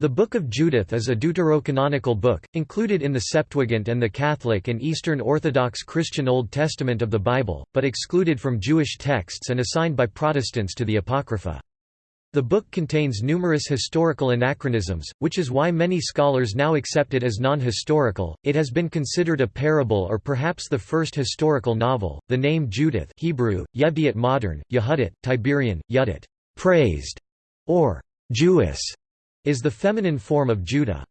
The Book of Judith is a deuterocanonical book, included in the Septuagint and the Catholic and Eastern Orthodox Christian Old Testament of the Bible, but excluded from Jewish texts and assigned by Protestants to the Apocrypha. The book contains numerous historical anachronisms, which is why many scholars now accept it as non-historical. It has been considered a parable or perhaps the first historical novel. The name Judith (Hebrew: Yevdiot modern, Yehudit, Tiberian, Yudit, praised, or Jewess is the feminine form of Judah.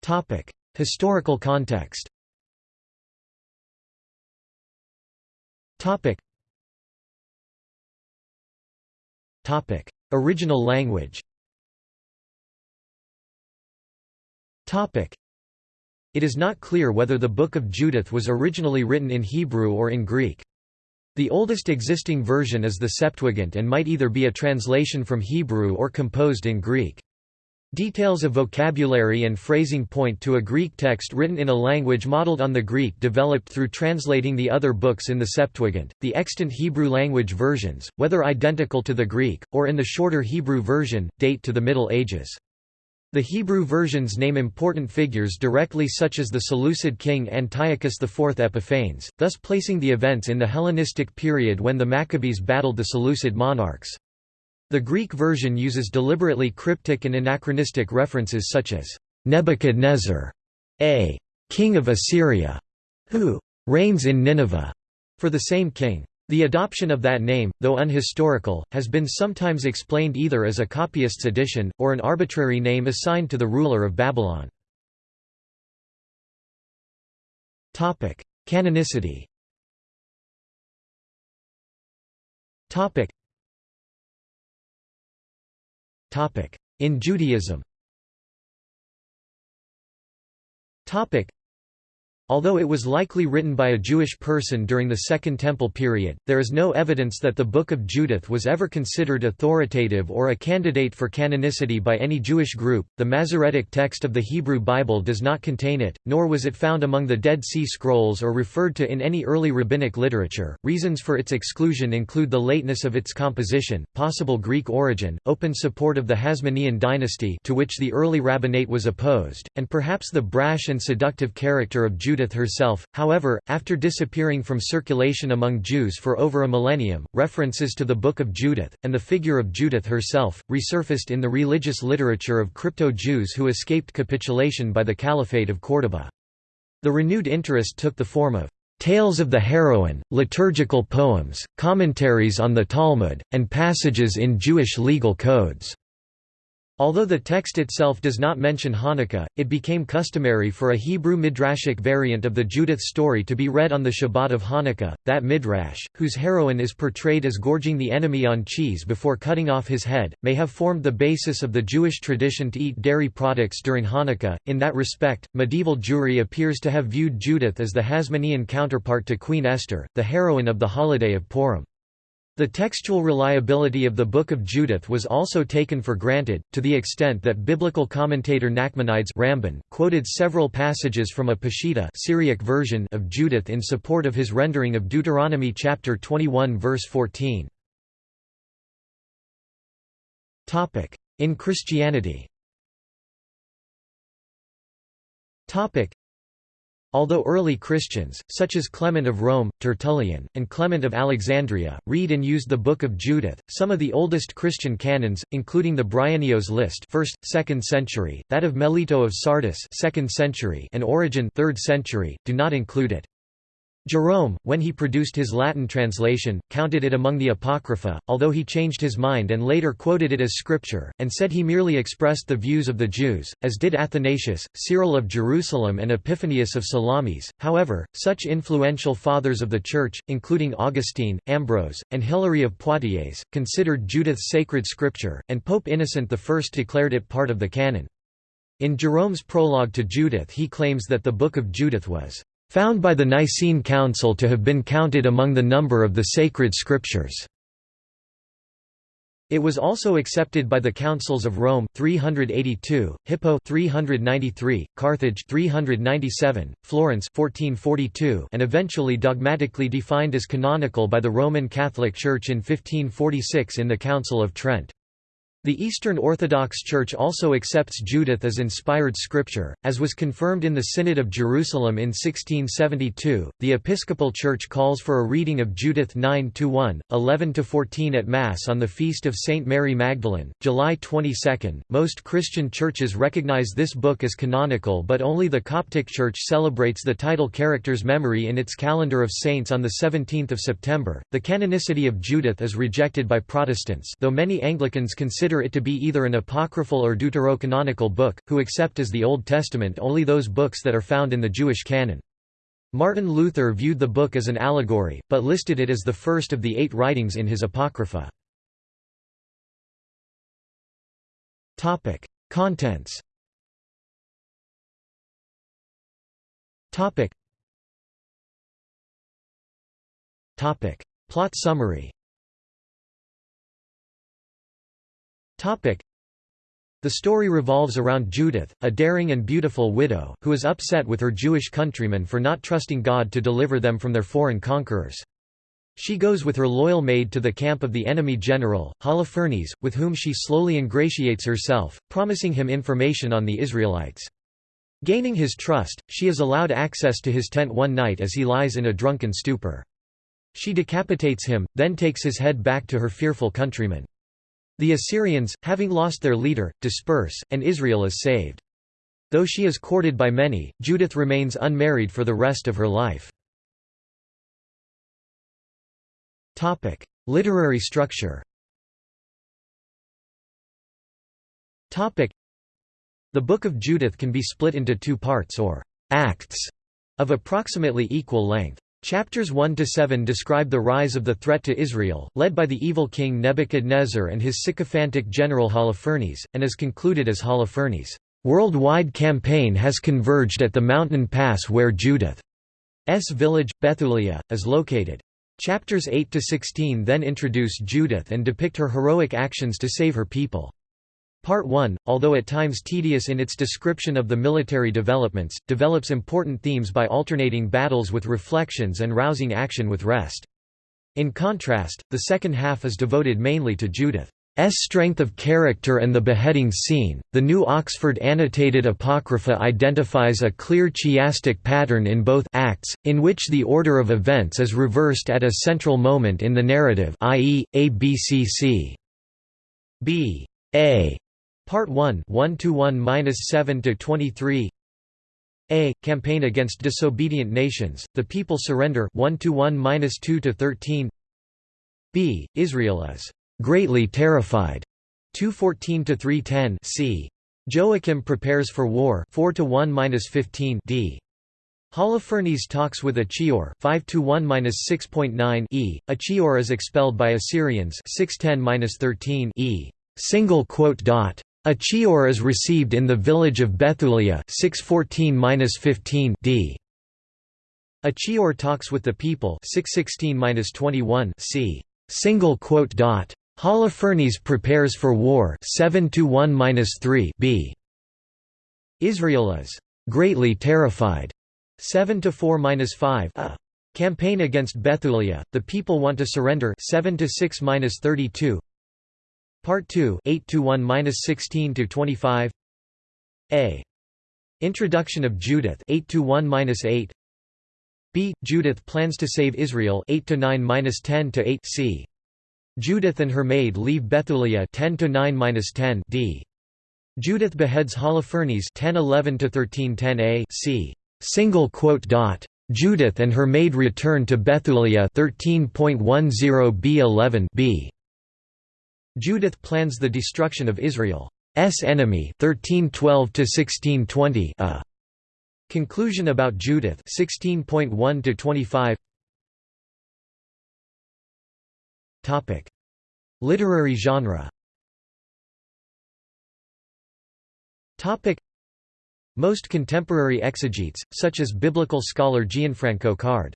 Topic: Historical context Topic. Topic: Original language Topic: It is not clear whether the Book of Judith was originally written in Hebrew or in Greek. The oldest existing version is the Septuagint and might either be a translation from Hebrew or composed in Greek. Details of vocabulary and phrasing point to a Greek text written in a language modeled on the Greek developed through translating the other books in the Septuagint. The extant Hebrew language versions, whether identical to the Greek, or in the shorter Hebrew version, date to the Middle Ages. The Hebrew versions name important figures directly such as the Seleucid king Antiochus IV Epiphanes, thus placing the events in the Hellenistic period when the Maccabees battled the Seleucid monarchs. The Greek version uses deliberately cryptic and anachronistic references such as, "'Nebuchadnezzar' a king of Assyria, who reigns in Nineveh, for the same king. The adoption of that name, though unhistorical, has been sometimes explained either as a copyist's addition, or an arbitrary name assigned to the ruler of Babylon. Canonicity In Judaism Although it was likely written by a Jewish person during the Second Temple period, there is no evidence that the Book of Judith was ever considered authoritative or a candidate for canonicity by any Jewish group. The Masoretic text of the Hebrew Bible does not contain it, nor was it found among the Dead Sea Scrolls or referred to in any early rabbinic literature. Reasons for its exclusion include the lateness of its composition, possible Greek origin, open support of the Hasmonean dynasty to which the early rabbinate was opposed, and perhaps the brash and seductive character of Judith Judith herself, however, after disappearing from circulation among Jews for over a millennium, references to the Book of Judith, and the figure of Judith herself, resurfaced in the religious literature of crypto-Jews who escaped capitulation by the Caliphate of Córdoba. The renewed interest took the form of tales of the heroine, liturgical poems, commentaries on the Talmud, and passages in Jewish legal codes. Although the text itself does not mention Hanukkah, it became customary for a Hebrew midrashic variant of the Judith story to be read on the Shabbat of Hanukkah. That midrash, whose heroine is portrayed as gorging the enemy on cheese before cutting off his head, may have formed the basis of the Jewish tradition to eat dairy products during Hanukkah. In that respect, medieval Jewry appears to have viewed Judith as the Hasmonean counterpart to Queen Esther, the heroine of the holiday of Purim. The textual reliability of the Book of Judith was also taken for granted, to the extent that biblical commentator Nachmanides Ramban, quoted several passages from a Peshitta Syriac version of Judith in support of his rendering of Deuteronomy chapter 21 verse 14. In Christianity Although early Christians, such as Clement of Rome, Tertullian, and Clement of Alexandria, read and used the Book of Judith, some of the oldest Christian canons, including the Bryennios list 1st, 2nd century, that of Melito of Sardis 2nd century, and Origen 3rd century, do not include it. Jerome, when he produced his Latin translation, counted it among the Apocrypha, although he changed his mind and later quoted it as scripture, and said he merely expressed the views of the Jews, as did Athanasius, Cyril of Jerusalem and Epiphanius of Salamis. However, such influential fathers of the Church, including Augustine, Ambrose, and Hilary of Poitiers, considered Judith sacred scripture, and Pope Innocent I declared it part of the canon. In Jerome's prologue to Judith he claims that the Book of Judith was found by the Nicene Council to have been counted among the number of the sacred scriptures. It was also accepted by the councils of Rome 382, Hippo 393, Carthage 397, Florence 1442, and eventually dogmatically defined as canonical by the Roman Catholic Church in 1546 in the Council of Trent. The Eastern Orthodox Church also accepts Judith as inspired scripture, as was confirmed in the Synod of Jerusalem in 1672. The Episcopal Church calls for a reading of Judith 9 1, 11 14 at Mass on the feast of Saint Mary Magdalene, July 22. Most Christian churches recognize this book as canonical, but only the Coptic Church celebrates the title character's memory in its calendar of saints on the 17th of September. The canonicity of Judith is rejected by Protestants, though many Anglicans consider consider it to be either an apocryphal or deuterocanonical book, who accept as the Old Testament only those books that are found in the Jewish canon. Martin Luther viewed the book as an allegory, but listed it as the first of the eight writings in his Apocrypha. Contents. Plot summary The story revolves around Judith, a daring and beautiful widow, who is upset with her Jewish countrymen for not trusting God to deliver them from their foreign conquerors. She goes with her loyal maid to the camp of the enemy general, Holofernes, with whom she slowly ingratiates herself, promising him information on the Israelites. Gaining his trust, she is allowed access to his tent one night as he lies in a drunken stupor. She decapitates him, then takes his head back to her fearful countrymen. The Assyrians, having lost their leader, disperse, and Israel is saved. Though she is courted by many, Judith remains unmarried for the rest of her life. Topic: Literary structure Topic: The Book of Judith can be split into two parts or «acts» of approximately equal length. Chapters 1 to 7 describe the rise of the threat to Israel, led by the evil king Nebuchadnezzar and his sycophantic general Holofernes, and is concluded as Holofernes' worldwide campaign has converged at the mountain pass where Judith's village, Bethulia, is located. Chapters 8 to 16 then introduce Judith and depict her heroic actions to save her people. Part 1, although at times tedious in its description of the military developments, develops important themes by alternating battles with reflections and rousing action with rest. In contrast, the second half is devoted mainly to Judith's strength of character and the beheading scene. The New Oxford Annotated Apocrypha identifies a clear chiastic pattern in both acts, in which the order of events is reversed at a central moment in the narrative, i.e., A B C C B A Part 1 1 to 1-7 to 23 A campaign against disobedient nations the people surrender 1 to 1-2 to 13 B Israel is greatly terrified 214 to 310 C Joachim prepares for war 4 to 1-15 D Holofernes talks with Achior 5 to 1-6.9 E Achior is expelled by Assyrians 610-13 E single quote dot Achior is received in the village of Bethulia 614-15 d. Achior talks with the people 616-21 c. Single quote dot. Holofernes prepares for war 7-1-3 b. Israel is greatly terrified 7-4-5 a. Campaign against Bethulia, the people want to surrender 7 to 6-32 Part 2 8 to 1 16 to 25 A. Introduction of Judith 8 to 1 8 B. Judith plans to save Israel 8 to 9 10 to 8 C. Judith and her maid leave Bethulia 10 to 9 10 D. Judith beheads Holofernes 10 11 to 13 10 A. C. Single quote dot Judith and her maid return to Bethulia 13.10 B 11 B Judith plans the destruction of Israel's enemy 1312 to 1620 a conclusion about Judith 16.1 to 25 topic. Literary genre. Topic. Most contemporary exegetes such as biblical scholar Gianfranco Card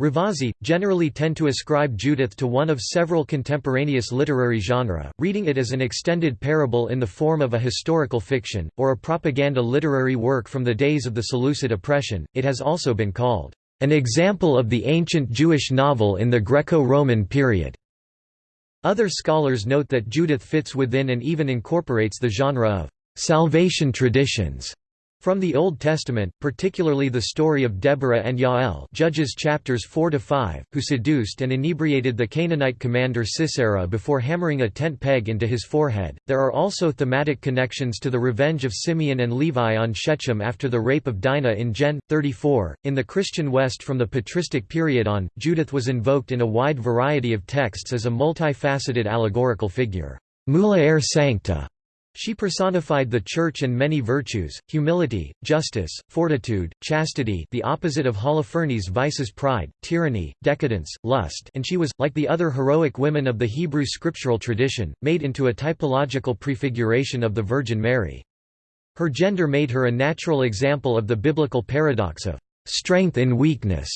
Ravasi, generally tend to ascribe Judith to one of several contemporaneous literary genera, reading it as an extended parable in the form of a historical fiction, or a propaganda literary work from the days of the Seleucid oppression. It has also been called, an example of the ancient Jewish novel in the Greco-Roman period. Other scholars note that Judith fits within and even incorporates the genre of salvation traditions from the Old Testament, particularly the story of Deborah and Yael Judges chapters 4–5, who seduced and inebriated the Canaanite commander Sisera before hammering a tent peg into his forehead. There are also thematic connections to the revenge of Simeon and Levi on Shechem after the rape of Dinah in Gen. 34. In the Christian West from the patristic period on, Judith was invoked in a wide variety of texts as a multifaceted allegorical figure. Mulier sancta she personified the Church and many virtues, humility, justice, fortitude, chastity the opposite of Holofernes' vices pride, tyranny, decadence, lust and she was, like the other heroic women of the Hebrew scriptural tradition, made into a typological prefiguration of the Virgin Mary. Her gender made her a natural example of the biblical paradox of strength in weakness.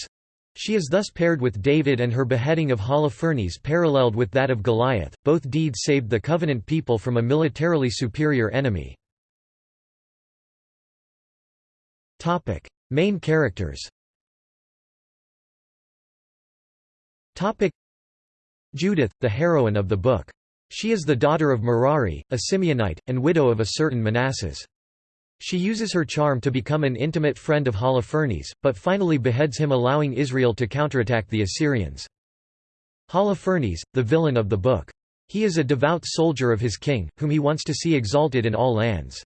She is thus paired with David and her beheading of Holofernes paralleled with that of Goliath. Both deeds saved the covenant people from a militarily superior enemy. Topic: Main characters. Topic: Judith, the heroine of the book. She is the daughter of Merari, a Simeonite, and widow of a certain Manasses. She uses her charm to become an intimate friend of Holofernes, but finally beheads him allowing Israel to counterattack the Assyrians. Holofernes, the villain of the book. He is a devout soldier of his king, whom he wants to see exalted in all lands.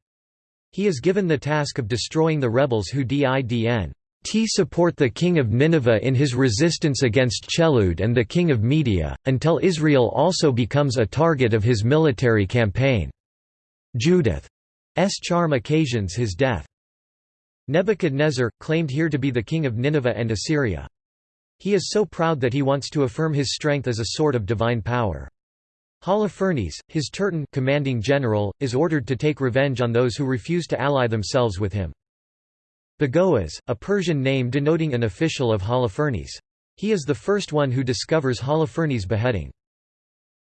He is given the task of destroying the rebels who didn t support the king of Nineveh in his resistance against Chelud and the king of Media, until Israel also becomes a target of his military campaign. Judith charm occasions his death. Nebuchadnezzar, claimed here to be the king of Nineveh and Assyria. He is so proud that he wants to affirm his strength as a sort of divine power. Holofernes, his Turton commanding general, is ordered to take revenge on those who refuse to ally themselves with him. Bagoas, a Persian name denoting an official of Holofernes. He is the first one who discovers Holofernes' beheading.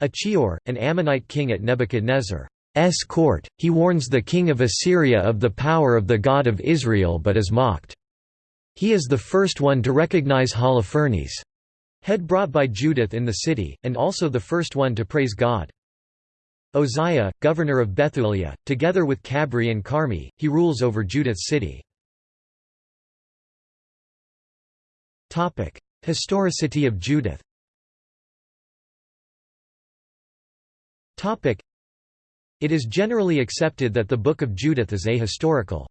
Achior, an Ammonite king at Nebuchadnezzar. S court, he warns the king of Assyria of the power of the God of Israel but is mocked. He is the first one to recognize Holofernes' head brought by Judith in the city, and also the first one to praise God. Uzziah, governor of Bethulia, together with Cabri and Carmi, he rules over Judith's city. Historicity of Judith it is generally accepted that the Book of Judith is ahistorical.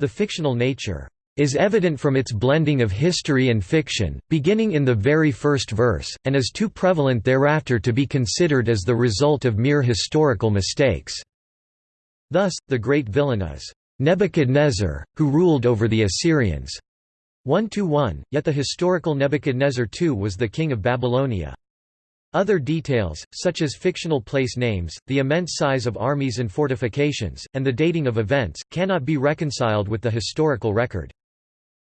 The fictional nature is evident from its blending of history and fiction, beginning in the very first verse, and is too prevalent thereafter to be considered as the result of mere historical mistakes. Thus, the great villain is Nebuchadnezzar, who ruled over the Assyrians. 1–1, yet the historical Nebuchadnezzar II was the king of Babylonia. Other details, such as fictional place names, the immense size of armies and fortifications, and the dating of events, cannot be reconciled with the historical record.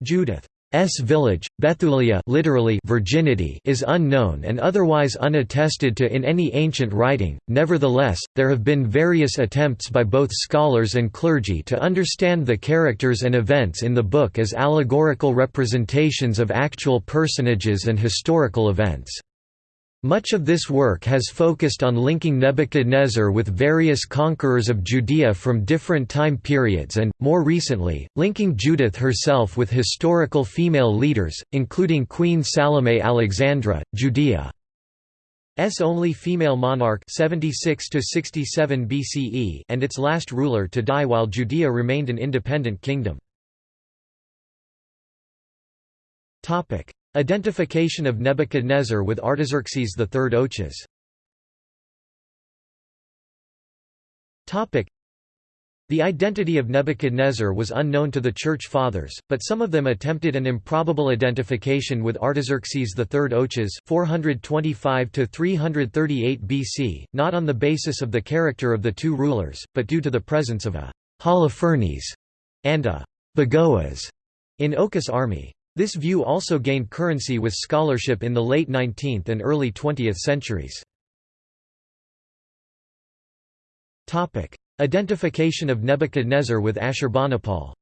Judith's village, Bethulia literally virginity is unknown and otherwise unattested to in any ancient writing, nevertheless, there have been various attempts by both scholars and clergy to understand the characters and events in the book as allegorical representations of actual personages and historical events. Much of this work has focused on linking Nebuchadnezzar with various conquerors of Judea from different time periods and, more recently, linking Judith herself with historical female leaders, including Queen Salome Alexandra, Judea's only female monarch 76 to 67 BCE and its last ruler to die while Judea remained an independent kingdom. Identification of Nebuchadnezzar with Artaxerxes III Ochus the identity of Nebuchadnezzar was unknown to the Church Fathers, but some of them attempted an improbable identification with Artaxerxes III Ochus 425–338 BC, not on the basis of the character of the two rulers, but due to the presence of a Holofernes and a Bagoas in Ochus' army. This view also gained currency with scholarship in the late 19th and early 20th centuries. Identification of Nebuchadnezzar with Ashurbanipal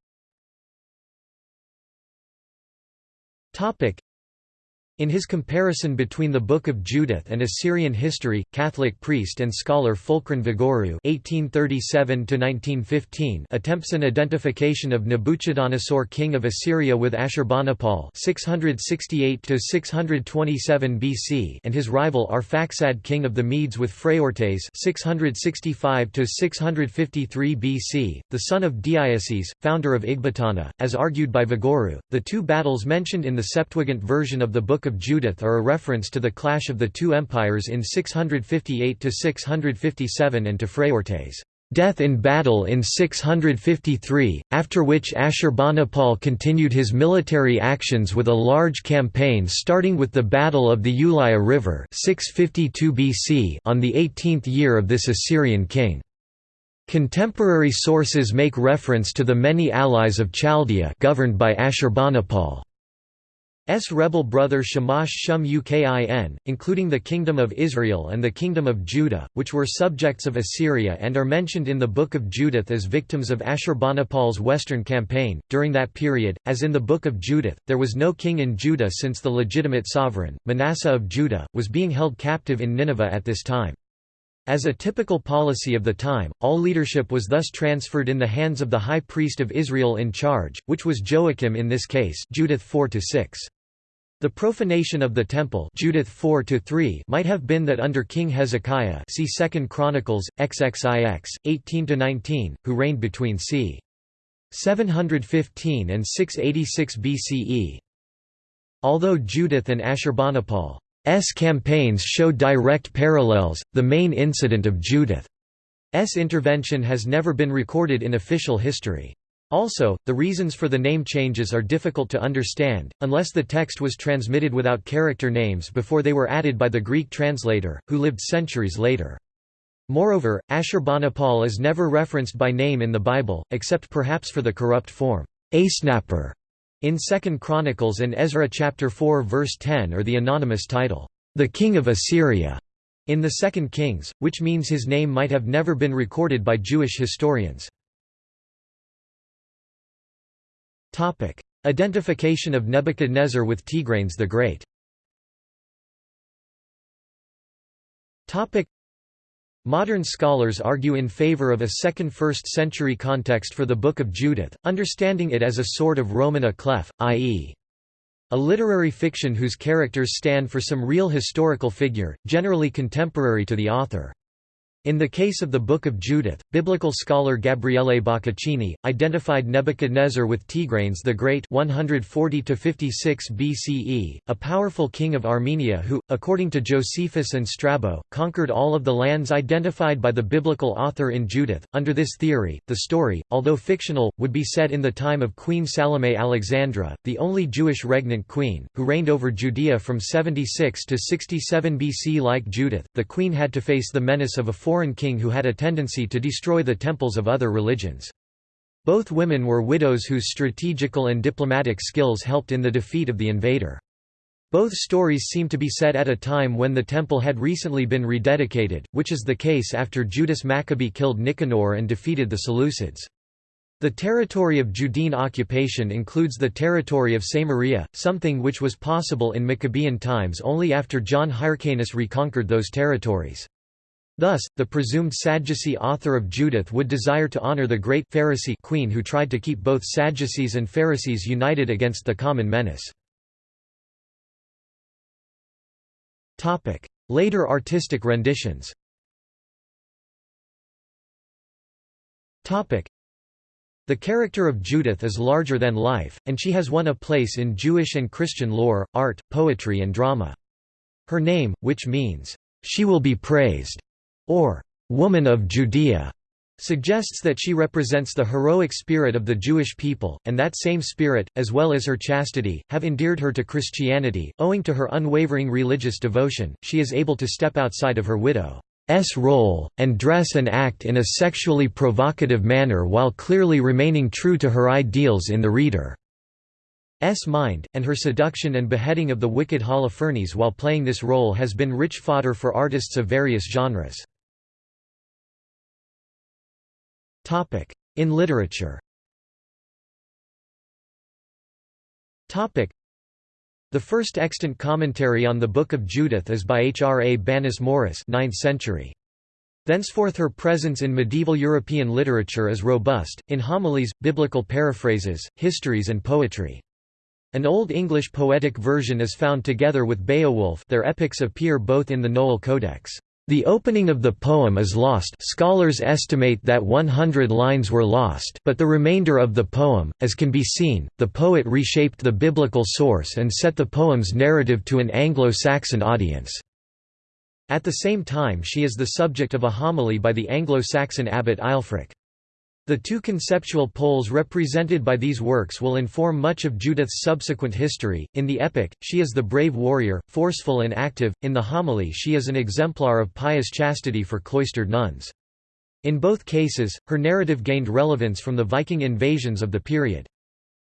In his comparison between the Book of Judith and Assyrian history, Catholic priest and scholar Fulcran Vigouroux (1837–1915) attempts an identification of Nabuchodonosor, king of Assyria, with Ashurbanipal (668–627 BC) and his rival Arphaxad, king of the Medes, with Phraortes (665–653 BC), the son of Deioces, founder of Ecbatana, as argued by Vigouroux. The two battles mentioned in the Septuagint version of the Book of of Judith are a reference to the clash of the two empires in 658–657 and to Phraortes' death in battle in 653, after which Ashurbanipal continued his military actions with a large campaign starting with the Battle of the Ulia River 652 BC on the 18th year of this Assyrian king. Contemporary sources make reference to the many allies of Chaldea governed by Ashurbanipal. S rebel brother Shamash Shum Ukin, including the Kingdom of Israel and the Kingdom of Judah, which were subjects of Assyria and are mentioned in the Book of Judith as victims of Ashurbanipal's western campaign. During that period, as in the Book of Judith, there was no king in Judah since the legitimate sovereign, Manasseh of Judah, was being held captive in Nineveh at this time. As a typical policy of the time, all leadership was thus transferred in the hands of the high priest of Israel in charge, which was Joachim in this case Judith 4 -6. The profanation of the temple Judith 4 might have been that under King Hezekiah see 2 Chronicles, XXIX, 18–19, who reigned between c. 715 and 686 BCE. Although Judith and Ashurbanipal S campaigns show direct parallels, the main incident of Judith's intervention has never been recorded in official history. Also, the reasons for the name changes are difficult to understand, unless the text was transmitted without character names before they were added by the Greek translator, who lived centuries later. Moreover, Ashurbanipal is never referenced by name in the Bible, except perhaps for the corrupt form, Asnapper, in 2 Chronicles and Ezra chapter 4 verse 10 or the anonymous title, "'The King of Assyria' in the Second Kings, which means his name might have never been recorded by Jewish historians. Identification of Nebuchadnezzar with Tigranes the Great Modern scholars argue in favor of a second 1st century context for the Book of Judith, understanding it as a sort of Roman à clef, i.e. a literary fiction whose characters stand for some real historical figure, generally contemporary to the author. In the case of the Book of Judith, biblical scholar Gabriele Boccaccini, identified Nebuchadnezzar with Tigranes the Great 140 BCE, a powerful king of Armenia who, according to Josephus and Strabo, conquered all of the lands identified by the biblical author in Judith. Under this theory, the story, although fictional, would be set in the time of Queen Salome Alexandra, the only Jewish regnant queen, who reigned over Judea from 76 to 67 BC. Like Judith, the queen had to face the menace of a foreign king who had a tendency to destroy the temples of other religions. Both women were widows whose strategical and diplomatic skills helped in the defeat of the invader. Both stories seem to be set at a time when the temple had recently been rededicated, which is the case after Judas Maccabee killed Nicanor and defeated the Seleucids. The territory of Judean occupation includes the territory of Samaria, something which was possible in Maccabean times only after John Hyrcanus reconquered those territories. Thus, the presumed Sadducee author of Judith would desire to honor the great Pharisee queen who tried to keep both Sadducees and Pharisees united against the common menace. Later artistic renditions the character of Judith is larger than life, and she has won a place in Jewish and Christian lore, art, poetry and drama. Her name, which means, "'She will be praised' or woman of Judea, suggests that she represents the heroic spirit of the Jewish people, and that same spirit, as well as her chastity, have endeared her to Christianity. Owing to her unwavering religious devotion, she is able to step outside of her widow's role, and dress and act in a sexually provocative manner while clearly remaining true to her ideals in the reader's mind, and her seduction and beheading of the wicked Holofernes while playing this role has been rich fodder for artists of various genres. In literature The first extant commentary on the Book of Judith is by Hrabanus Maurus 9th century. Thenceforth her presence in medieval European literature is robust, in homilies, biblical paraphrases, histories and poetry. An Old English poetic version is found together with Beowulf their epics appear both in the Nowell Codex. The opening of the poem is lost scholars estimate that 100 lines were lost but the remainder of the poem, as can be seen, the poet reshaped the biblical source and set the poem's narrative to an Anglo-Saxon audience. At the same time she is the subject of a homily by the Anglo-Saxon abbot Aelfric. The two conceptual poles represented by these works will inform much of Judith's subsequent history. In the epic, she is the brave warrior, forceful and active, in the homily, she is an exemplar of pious chastity for cloistered nuns. In both cases, her narrative gained relevance from the Viking invasions of the period.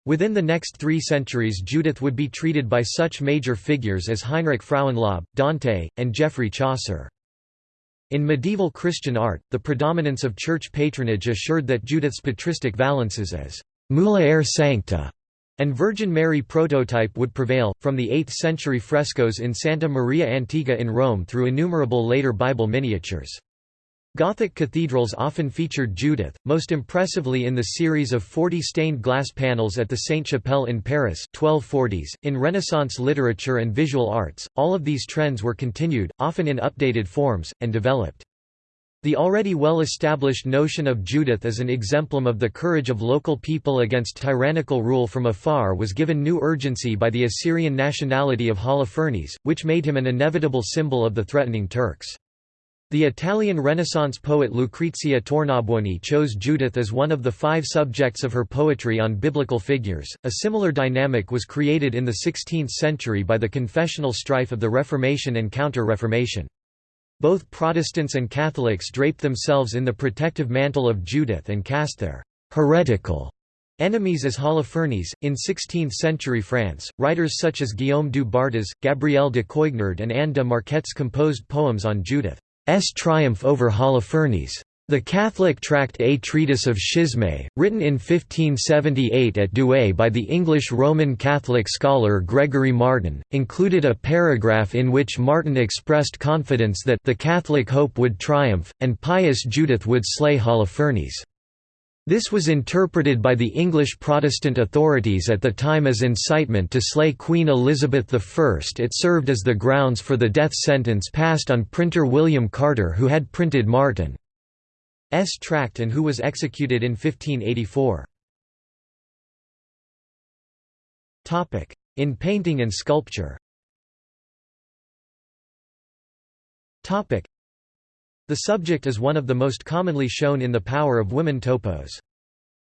Within the next three centuries Judith would be treated by such major figures as Heinrich Frauenlob, Dante, and Geoffrey Chaucer. In medieval Christian art, the predominance of church patronage assured that Judith's patristic valences as «mulier sancta» and Virgin Mary prototype would prevail, from the 8th century frescoes in Santa Maria Antiqua in Rome through innumerable later Bible miniatures. Gothic cathedrals often featured Judith, most impressively in the series of 40 stained glass panels at the Sainte-Chapelle in Paris 1240s. .In Renaissance literature and visual arts, all of these trends were continued, often in updated forms, and developed. The already well-established notion of Judith as an exemplum of the courage of local people against tyrannical rule from afar was given new urgency by the Assyrian nationality of Holofernes, which made him an inevitable symbol of the threatening Turks. The Italian Renaissance poet Lucrezia Tornabuoni chose Judith as one of the five subjects of her poetry on biblical figures. A similar dynamic was created in the 16th century by the confessional strife of the Reformation and Counter-Reformation. Both Protestants and Catholics draped themselves in the protective mantle of Judith and cast their heretical enemies as Holofernes. In 16th century France, writers such as Guillaume du Bartas, Gabriel de Coignard, and Anne de Marquets composed poems on Judith. S triumph over Holofernes. The Catholic tract A Treatise of Schisme, written in 1578 at Douai by the English Roman Catholic scholar Gregory Martin, included a paragraph in which Martin expressed confidence that the Catholic hope would triumph, and pious Judith would slay Holofernes. This was interpreted by the English Protestant authorities at the time as incitement to slay Queen Elizabeth I. It served as the grounds for the death sentence passed on printer William Carter who had printed Martin's tract and who was executed in 1584. In painting and sculpture the subject is one of the most commonly shown in The Power of Women topos.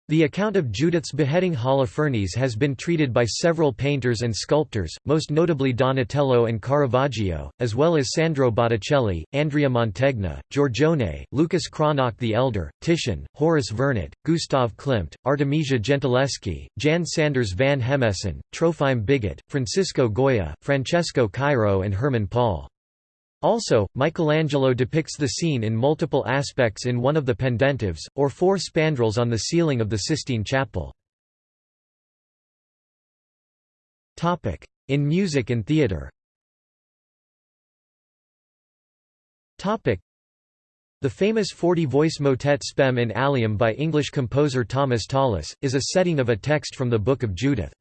The account of Judith's beheading Holofernes has been treated by several painters and sculptors, most notably Donatello and Caravaggio, as well as Sandro Botticelli, Andrea Mantegna, Giorgione, Lucas Cranach the Elder, Titian, Horace Vernet, Gustav Klimt, Artemisia Gentileschi, Jan Sanders van Hemessen, Trophime Bigot, Francisco Goya, Francesco Cairo and Hermann Paul. Also, Michelangelo depicts the scene in multiple aspects in one of the pendentives, or four spandrels on the ceiling of the Sistine Chapel. In music and theatre the famous 40-voice motet Spem in Alium by English composer Thomas Tallis, is a setting of a text from the Book of Judith.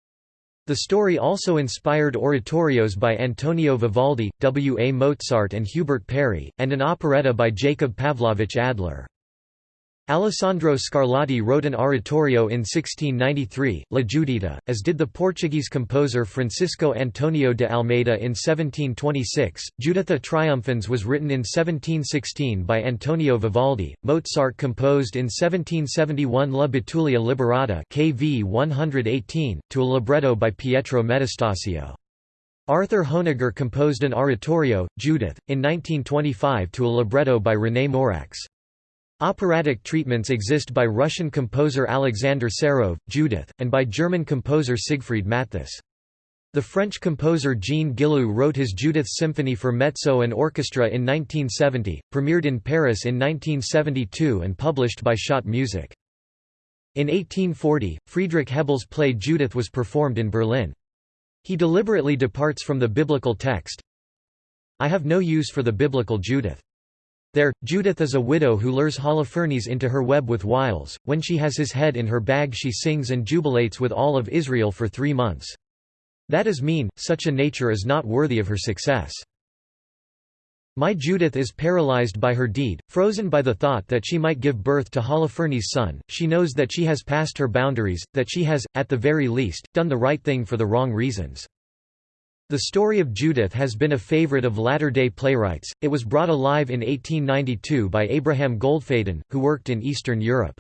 The story also inspired oratorios by Antonio Vivaldi, W. A. Mozart and Hubert Parry, and an operetta by Jacob Pavlovich Adler. Alessandro Scarlatti wrote an oratorio in 1693, La Giuditta, as did the Portuguese composer Francisco Antonio de Almeida in 1726. Juditha Triumphans was written in 1716 by Antonio Vivaldi. Mozart composed in 1771 La Betulia Liberata KV 118, to a libretto by Pietro Metastasio. Arthur Honegger composed an oratorio, Judith, in 1925 to a libretto by René Morax. Operatic treatments exist by Russian composer Alexander Serov, Judith, and by German composer Siegfried Matthus. The French composer Jean Guillou wrote his Judith Symphony for mezzo and orchestra in 1970, premiered in Paris in 1972 and published by Schott Music. In 1840, Friedrich Hebbel's play Judith was performed in Berlin. He deliberately departs from the biblical text. I have no use for the biblical Judith. There, Judith is a widow who lures Holofernes into her web with wiles. When she has his head in her bag, she sings and jubilates with all of Israel for three months. That is mean, such a nature is not worthy of her success. My Judith is paralyzed by her deed, frozen by the thought that she might give birth to Holofernes' son. She knows that she has passed her boundaries, that she has, at the very least, done the right thing for the wrong reasons. The story of Judith has been a favorite of latter-day playwrights. It was brought alive in 1892 by Abraham Goldfaden, who worked in Eastern Europe.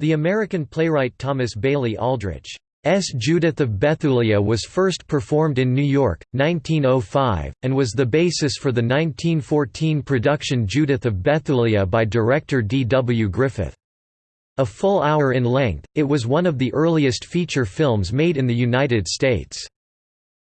The American playwright Thomas Bailey Aldrich S. Judith of Bethulia was first performed in New York, 1905, and was the basis for the 1914 production Judith of Bethulia by director D. W. Griffith. A full hour in length, it was one of the earliest feature films made in the United States.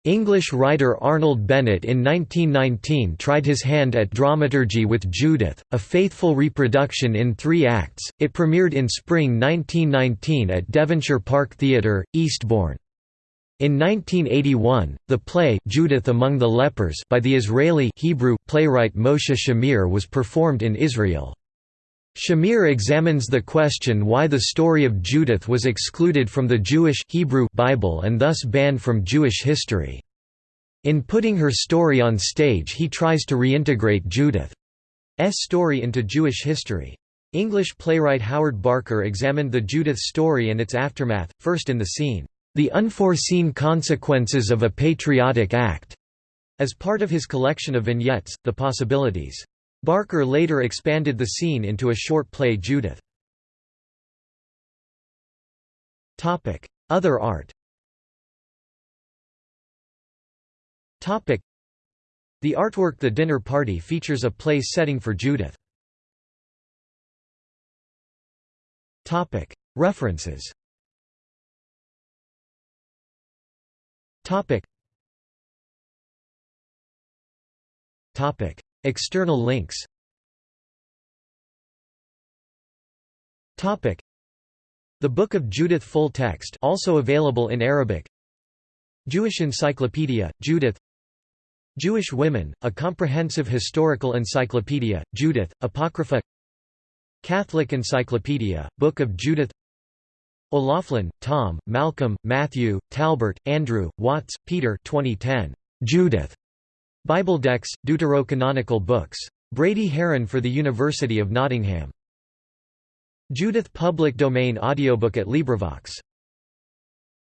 English writer Arnold Bennett in 1919 tried his hand at dramaturgy with Judith, a faithful reproduction in three acts. It premiered in spring 1919 at Devonshire Park Theatre, Eastbourne. In 1981, the play Judith Among the Lepers by the Israeli Hebrew playwright Moshe Shamir was performed in Israel. Shamir examines the question why the story of Judith was excluded from the Jewish Hebrew Bible and thus banned from Jewish history. In putting her story on stage he tries to reintegrate Judith's story into Jewish history. English playwright Howard Barker examined the Judith story and its aftermath, first in the scene, "'The Unforeseen Consequences of a Patriotic Act' as part of his collection of vignettes, The Possibilities. Barker later expanded the scene into a short play Judith. Other art. The artwork The Dinner Party features a place setting for Judith. References External links. The Book of Judith full text also available in Arabic. Jewish Encyclopedia, Judith. Jewish Women, a comprehensive historical encyclopedia, Judith, Apocrypha. Catholic Encyclopedia, Book of Judith. O'Laughlin, Tom, Malcolm, Matthew, Talbert, Andrew, Watts, Peter. 2010. Judith. Bibledex, Deuterocanonical Books. Brady Haran for the University of Nottingham. Judith Public Domain audiobook at LibriVox